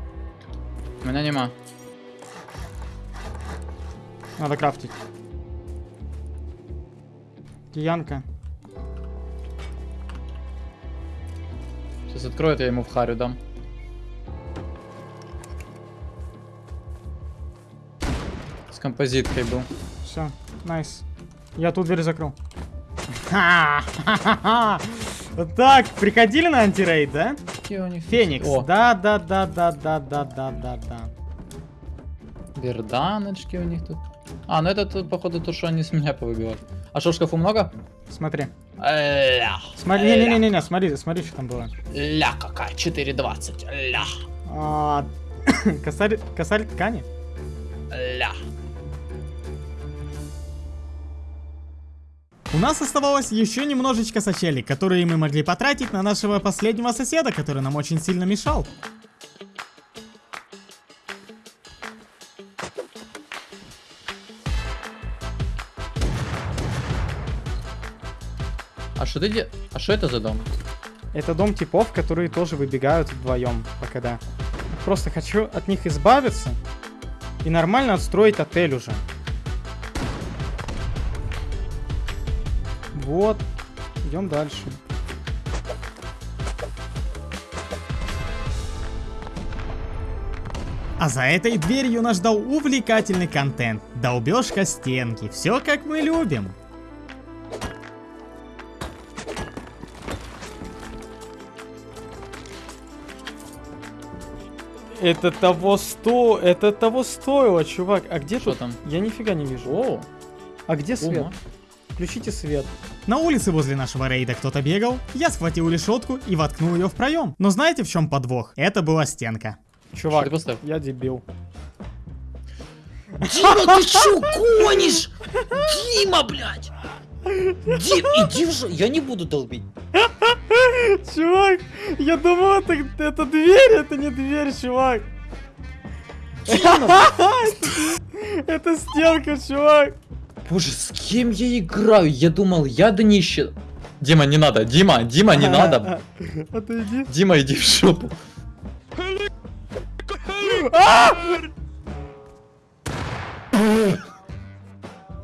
F: У меня нема.
A: Надо крафтить. Киянка.
F: Сейчас откроет, я ему в харю дам. С композиткой был.
A: Все, найс. Я тут дверь закрыл. Так, приходили на антирейд, да? Феникс.
F: О,
A: Да, да, да, да, да, да, да, да, да.
F: берданочки у них тут. А, ну это походу, то, что они с меня повыбивают. А что, в шкафу много?
A: Смотри.
F: Ля.
A: Смотри, не-не-не, смотри, смотри, что там было.
F: Ля какая, 4.20. Ля.
A: А, косарь, косарь ткани.
F: Ля.
A: У нас оставалось еще немножечко сочелей, которые мы могли потратить на нашего последнего соседа, который нам очень сильно мешал.
F: А что ты де... А что это за дом?
A: Это дом типов, которые тоже выбегают вдвоем по КД. Просто хочу от них избавиться и нормально отстроить отель уже. Вот. Идем дальше. А за этой дверью нас ждал увлекательный контент. Долбежка стенки. Все как мы любим. Это того сто... Это того стоило, чувак. А где
F: Что
A: тут?
F: там?
A: Я нифига не вижу.
F: О,
A: А где свет?
F: ума.
A: Включите свет. На улице возле нашего рейда кто-то бегал. Я схватил решетку и воткнул ее в проем. Но знаете в чем подвох? Это была стенка. Чувак, я дебил.
J: Дима, ты чё гонишь? Дима, блядь! Дим, иди жо... Я не буду долбить.
A: Чувак, я думал, это, это дверь, это не дверь, чувак. Это стенка, чувак.
F: Боже, с кем я играю? Я думал, я днище. Дима, не надо. Дима, Дима, не надо.
A: Отойди.
F: Дима, иди в шопу.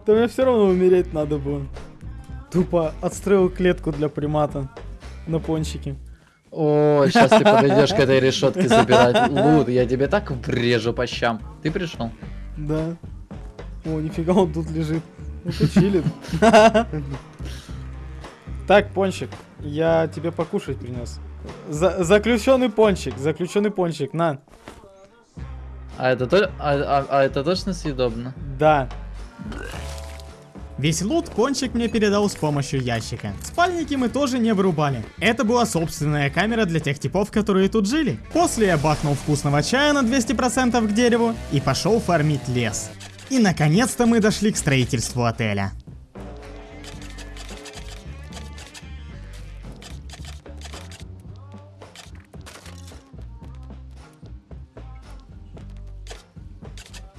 A: Да мне все равно умереть надо было. Тупо отстроил клетку для примата на пончике.
F: О, сейчас ты подойдешь к этой решетке забирать лут. Я тебе так врежу по щам. Ты пришел?
A: Да. О, нифига он тут лежит. Чилит. Так, пончик, я тебе покушать принес. За- заключенный пончик, заключенный пончик, на.
F: А это, то... а, а- а это точно съедобно?
A: Да. Весь лут пончик мне передал с помощью ящика. Спальники мы тоже не вырубали. Это была собственная камера для тех типов, которые тут жили. После я бахнул вкусного чая на 200% к дереву и пошел фармить лес. И наконец-то мы дошли к строительству отеля.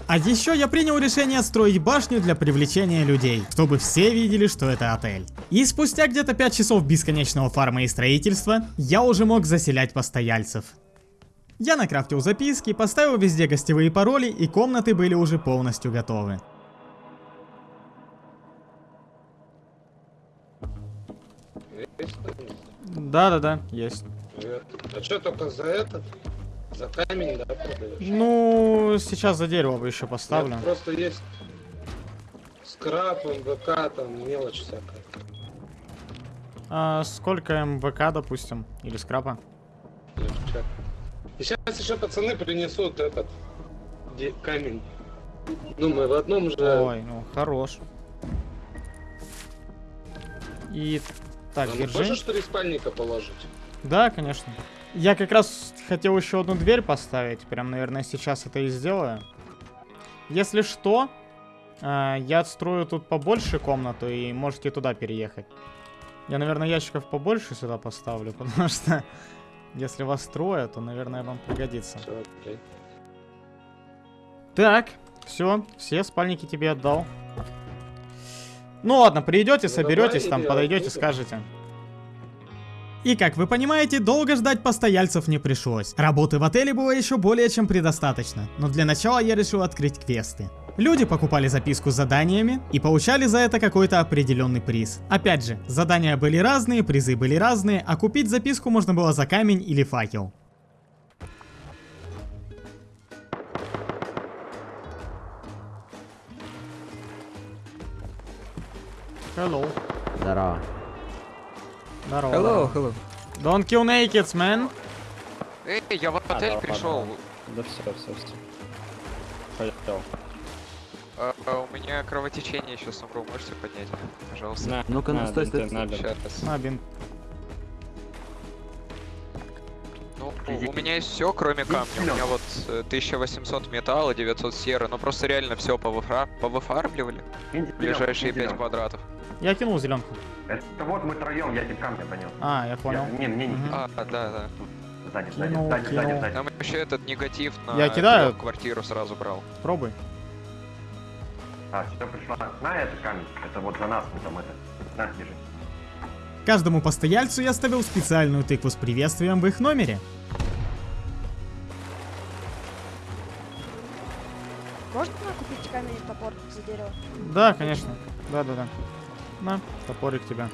A: А еще я принял решение строить башню для привлечения людей, чтобы все видели, что это отель. И спустя где-то 5 часов бесконечного фарма и строительства, я уже мог заселять постояльцев. Я накрафтил записки, поставил везде гостевые пароли и комнаты были уже полностью готовы. Да-да-да, есть.
K: А что только за этот? За камень, да, продаешь?
A: Ну, сейчас за дерево бы еще поставлю.
K: Нет, просто есть скраб, МВК, там мелочь всякая.
A: А сколько МВК, допустим, или скрапа?
K: Легче. И сейчас еще пацаны принесут этот камень. Ну, мы в одном же...
A: Ой, ну хорош. И так,
K: А
A: держи.
K: Можешь три спальника положить?
A: Да, конечно. Я как раз хотел еще одну дверь поставить. Прям, наверное, сейчас это и сделаю. Если что, а, я отстрою тут побольше комнату и можете туда переехать. Я, наверное, ящиков побольше сюда поставлю, потому что если вас трое, то, наверное, вам пригодится. Так, все, все спальники тебе отдал. Ну ладно, придете,
K: Ну,
A: соберетесь, там подойдете, скажете. И как вы понимаете, долго ждать постояльцев не пришлось. Работы в отеле было еще более чем предостаточно, но для начала я решил открыть квесты. Люди покупали записку с заданиями и получали за это какой-то определенный приз. Опять же, задания были разные, призы были разные, а купить записку можно было за камень или факел. Hello.
J: Здорово.
A: Здорово.
J: Hello, hello.
A: Don't kill nakeds, man.
H: Эй, я в отель пришел.
F: Да все, все, все. Пойдем.
H: А, а, у меня кровотечение сейчас умру, можете поднять? Пожалуйста.
F: На,
J: Ну-ка,
F: на,
J: стой, стой,
F: на, бинты.
H: Сейчас.
A: На, бинт.
H: Ну, у меня есть все, кроме камня. У меня вот э, 1800 металла, 900 серы. Ну просто реально все повыфармливали. Ближайшие 5 квадратов.
A: Я кинул зеленку.
I: Это вот мы троем, я тебе камня понес.
A: А, я понял.
I: Не, мне не.
H: А, да, да.
I: Сзади,
A: Кинул, кинул.
H: Там еще этот негатив на
A: Я кидаю.
H: квартиру сразу брал.
A: Пробуй.
I: А, все пришла. На этот камень. Это вот за нас, мы там это. На, держи.
A: Каждому постояльцу я ставил специальную тыкву с приветствием в их номере.
L: Можно купить камень и топор за дерево?
A: Да, конечно. Да-да-да. На, топорик тебя.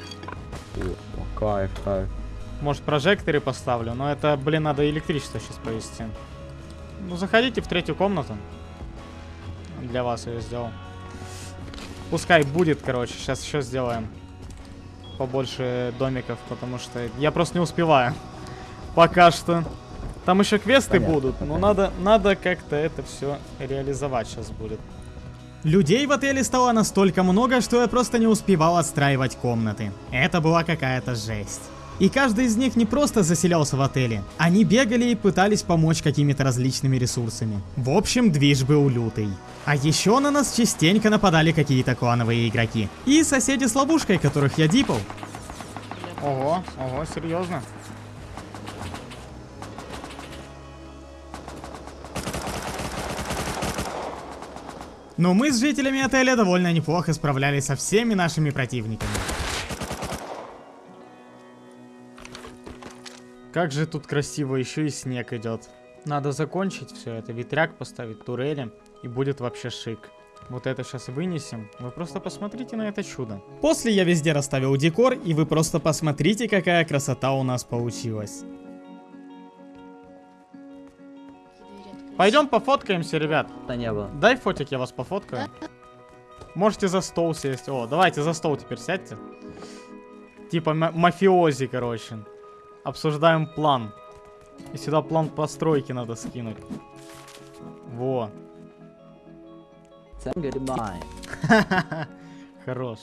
J: Кайф, кайф.
A: Может, прожекторы поставлю, но это, блин, надо электричество сейчас провести. Ну, заходите в третью комнату. Для вас я сделал. Пускай будет, короче. Сейчас еще сделаем побольше домиков, потому что я просто не успеваю. Пока что. Там еще квесты
J: Понятно,
A: будут, но надо, надо как-то это все реализовать сейчас будет. Людей в отеле стало настолько много, что я просто не успевал отстраивать комнаты. Это была какая-то жесть. И каждый из них не просто заселялся в отеле, они бегали и пытались помочь какими-то различными ресурсами. В общем, движ был лютый. А еще на нас частенько нападали какие-то клановые игроки. И соседи с ловушкой, которых я дипал. Ого, ого, серьезно? Но мы с жителями отеля довольно неплохо справлялись со всеми нашими противниками. Как же тут красиво, еще и снег идет. Надо закончить все это, ветряк поставить, турели, и будет вообще шик. Вот это сейчас вынесем. Вы просто посмотрите на это чудо. После я везде расставил декор, и вы просто посмотрите, какая красота у нас получилась. Пойдем пофоткаемся, ребят.
J: Да не было.
A: Дай фотик, я вас пофоткаю. Можете за стол сесть. О, давайте за стол теперь сядьте. Типа ма- мафиози, короче. Обсуждаем план. И сюда план постройки надо скинуть. Во. Хорош.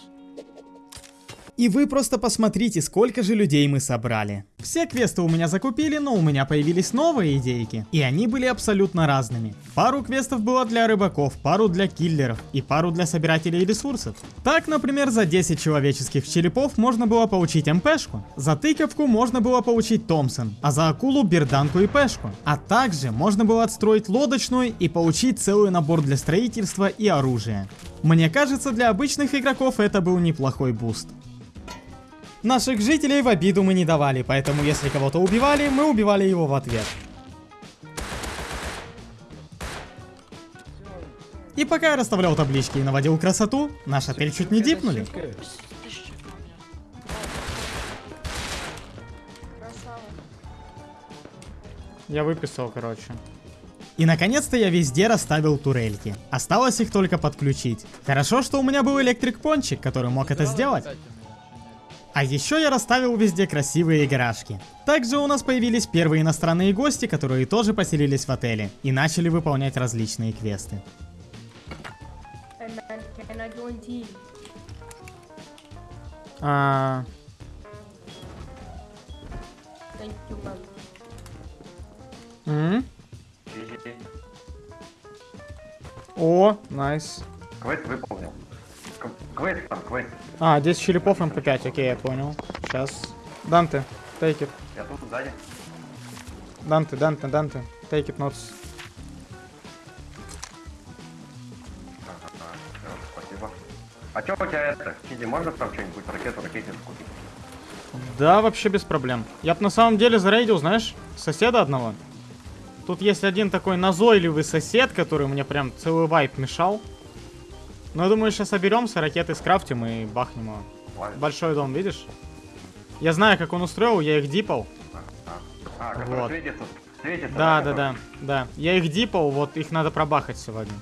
A: И вы просто посмотрите, сколько же людей мы собрали. Все квесты у меня закупили, но у меня появились новые идейки. И они были абсолютно разными. Пару квестов было для рыбаков, пару для киллеров и пару для собирателей ресурсов. Так, например, за 10 человеческих черепов можно было получить МПшку. За тыковку можно было получить Томпсон, а за акулу берданку и пешку. А также можно было отстроить лодочную и получить целый набор для строительства и оружия. Мне кажется, для обычных игроков это был неплохой буст. Наших жителей в обиду мы не давали, поэтому если кого-то убивали, мы убивали его в ответ. И пока я расставлял таблички и наводил красоту, наш отель чуть не дипнули. Я выписал, короче. И наконец-то я везде расставил турельки. Осталось их только подключить. Хорошо, что у меня был электрик-пончик, который мог это сделать. А еще я расставил везде красивые гаражки. Также у нас появились первые иностранные гости, которые тоже поселились в отеле и начали выполнять различные квесты. А... О, nice.
I: Квест выполнил. Квест там, квест.
A: А, 10 черепов MP5, окей, я понял. Сейчас. Данте, take it.
I: Я тут сзади.
A: Данте, Данте, Данте. Take it notes.
I: Спасибо. А чё у тебя это? Сиди, можно там что-нибудь ракету, ракетницу купить?
A: Да, вообще без проблем. Я бы на самом деле зарейдил, знаешь, соседа одного. Тут есть один такой назойливый сосед, который мне прям целый вайп мешал. Но я думаю, сейчас соберемся, ракеты скрафтим и бахнем его.
I: Ладно.
A: Большой дом, видишь? Я знаю, как он устроил, я их дипал.
I: А, который
A: Вот.
I: светится, светится.
A: Да, да, да, да. Я их дипал, вот их надо пробахать сегодня.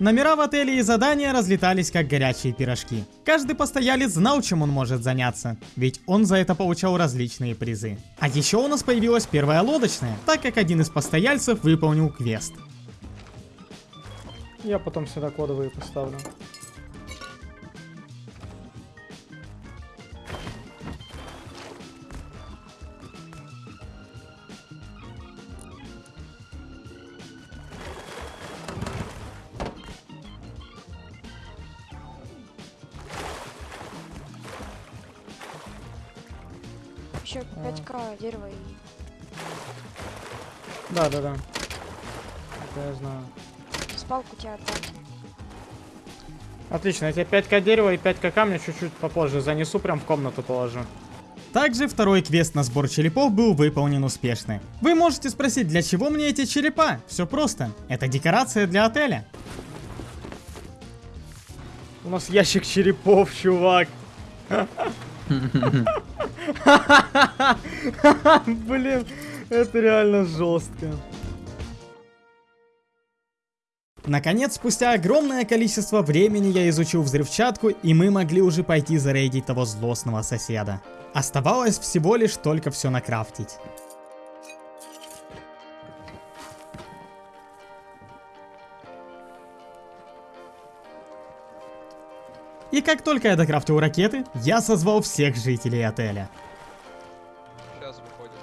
A: Номера в отеле и задания разлетались как горячие пирожки. Каждый постоялец знал, чем он может заняться, ведь он за это получал различные призы. А еще у нас появилась первая лодочная, так как один из постояльцев выполнил квест. Я потом сюда кодовые поставлю. Отлично, я тебе 5к дерева и 5к камня чуть-чуть попозже занесу, прям в комнату положу. Также второй квест на сбор черепов был выполнен успешно. Вы можете спросить, для чего мне эти черепа? Все просто. Это декорация для отеля. У нас ящик черепов, чувак. Блин, это реально жестко. Наконец, спустя огромное количество времени я изучил взрывчатку, и мы могли уже пойти зарейдить того злостного соседа. Оставалось всего лишь только все накрафтить. И как только я докрафтил ракеты, я созвал всех жителей отеля.
H: Сейчас выходит.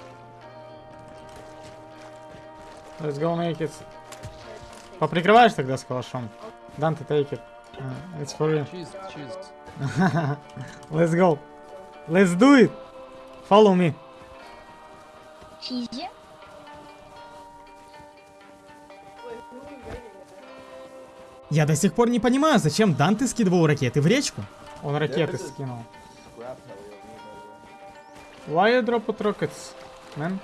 A: Let's go make it. Поприкрываешь тогда с калашом? Данте, take it. Uh, it's for you. Let's go. Let's do it. Follow me.
L: Чизи?
A: Я до сих пор не понимаю, зачем Данте скидывал ракеты в речку. Он ракеты скинул. Why you drop rockets, man?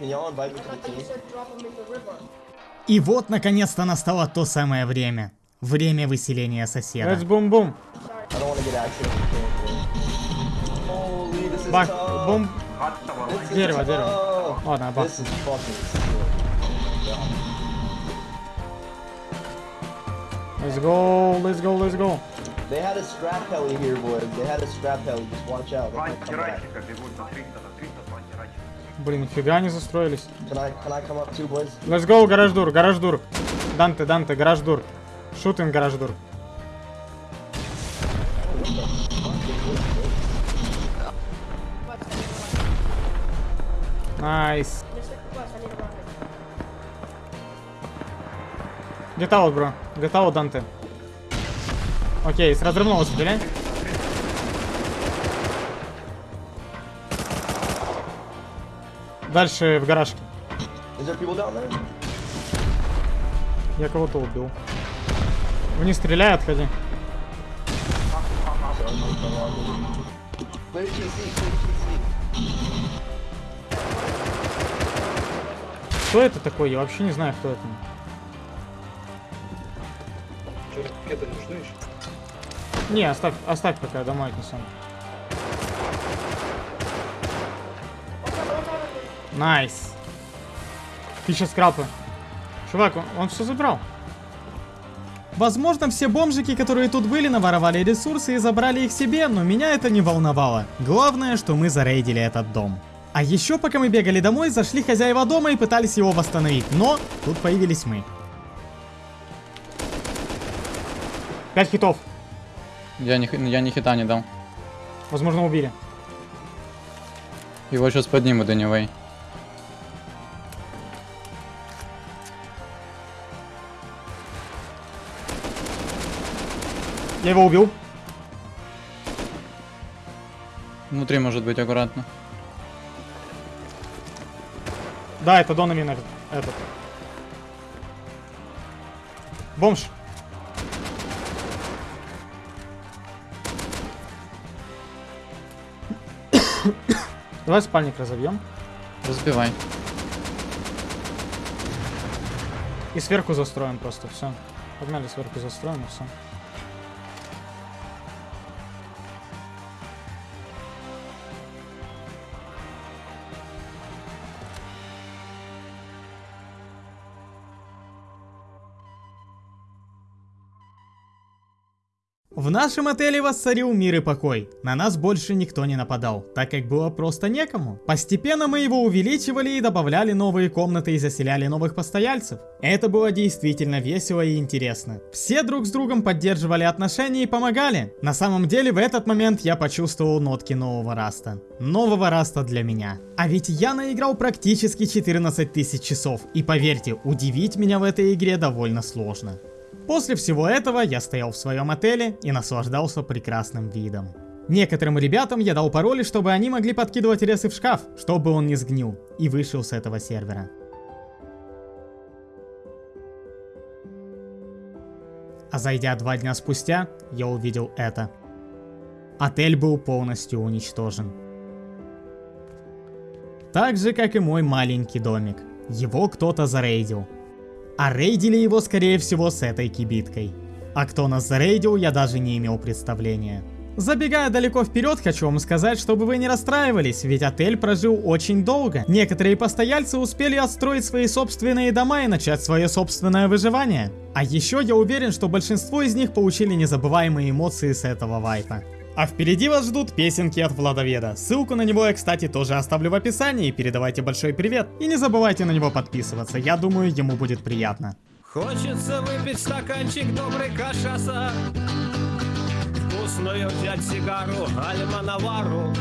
M: In the river.
A: И вот, наконец-то, настало то самое время. Время выселения соседа.
N: Let's
A: boom boom.
N: Tough.
A: бум. Дерево, дерево. Ладно,
N: sick.
A: Let's go, let's go, let's go.
N: They had a scrap heli here, boys. They had a scrap heli. Just watch out. They might
A: Блин, нифига они застроились.
N: Can I, can I come up too, boys?
A: Let's go, garage door, garage door. Данте, Данте, garage
M: door. Shooting, garage door. Nice. Get
A: out, бро. Get out, Данте. Окей, с разрывного стреляй. Дальше в
N: there?
A: Я кого-то убил. Вниз стреляй, отходи. Кто это такой? Я вообще не знаю, кто это.
K: Что, ракеты нужны еще?
A: Не, оставь, оставь пока, домой отнесем. Nice. Тысяча скрапы. Чувак, он, он все забрал. Возможно, все бомжики, которые тут были, наворовали ресурсы и забрали их себе, но меня это не волновало. Главное, что мы зарейдили этот дом. А еще, пока мы бегали домой, зашли хозяева дома и пытались его восстановить, но тут появились мы. Пять хитов.
F: Я ни, х- я ни хита не дал.
A: Возможно, убили.
F: Его сейчас поднимут anyway.
A: Я его убил.
F: Внутри может быть аккуратно.
A: Да, это Донамин этот. этот. Бомж. Давай спальник разобьем.
F: Разбивай.
A: И сверху застроим просто, все. Погнали сверху застроим и все. В нашем отеле воцарил мир и покой. На нас больше никто не нападал, так как было просто некому. Постепенно мы его увеличивали и добавляли новые комнаты и заселяли новых постояльцев. Это было действительно весело и интересно. Все друг с другом поддерживали отношения и помогали. На самом деле в этот момент я почувствовал нотки нового раста. Нового раста для меня. А ведь я наиграл практически 14 тысяч часов. И поверьте, удивить меня в этой игре довольно сложно. После всего этого я стоял в своем отеле и наслаждался прекрасным видом. Некоторым ребятам я дал пароли, чтобы они могли подкидывать ресы в шкаф, чтобы он не сгнил, и вышел с этого сервера. А зайдя два дня спустя, я увидел это. Отель был полностью уничтожен. Так же, как и мой маленький домик. Его кто-то зарейдил. А рейдили его, скорее всего, с этой кибиткой. А кто нас зарейдил, я даже не имел представления. Забегая далеко вперед, хочу вам сказать, чтобы вы не расстраивались, ведь отель прожил очень долго. Некоторые постояльцы успели отстроить свои собственные дома и начать свое собственное выживание. А еще я уверен, что большинство из них получили незабываемые эмоции с этого вайпа. А впереди вас ждут песенки от Владоведа. Ссылку на него я, кстати, тоже оставлю в описании. Передавайте большой привет. И не забывайте на него подписываться. Я думаю, ему будет приятно.
C: Хочется выпить стаканчик доброй кашаса Вкусную взять сигару, альма навару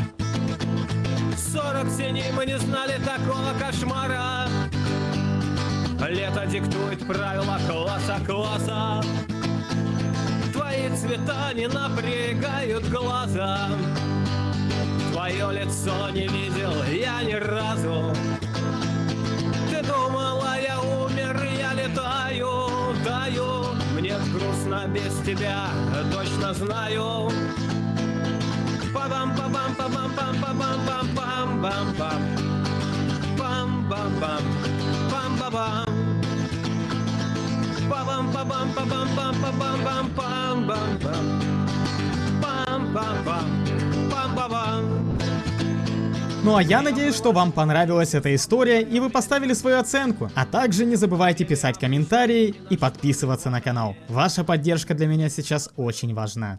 C: 40 теней мы не знали такого кошмара Лето диктует правила класса класса Твои цвета не напрягают глаза. Твое лицо не видел я ни разу. Ты думала, я умер, я летаю, даю. Мне грустно без тебя, точно знаю Па-бам-па-бам, па-бам-пам, па-бам-пам, пам-бам-пам Пам-бам-пам, пам-ба-бам Па-бам-па-бам, па-бам-пам, па-бам-пам, пам-бам-пам Пам-бам-пам, пам-ба-бам
A: Ну а я надеюсь, что вам понравилась эта история и вы поставили свою оценку. А также не забывайте писать комментарии и подписываться на канал. Ваша поддержка для меня сейчас очень важна.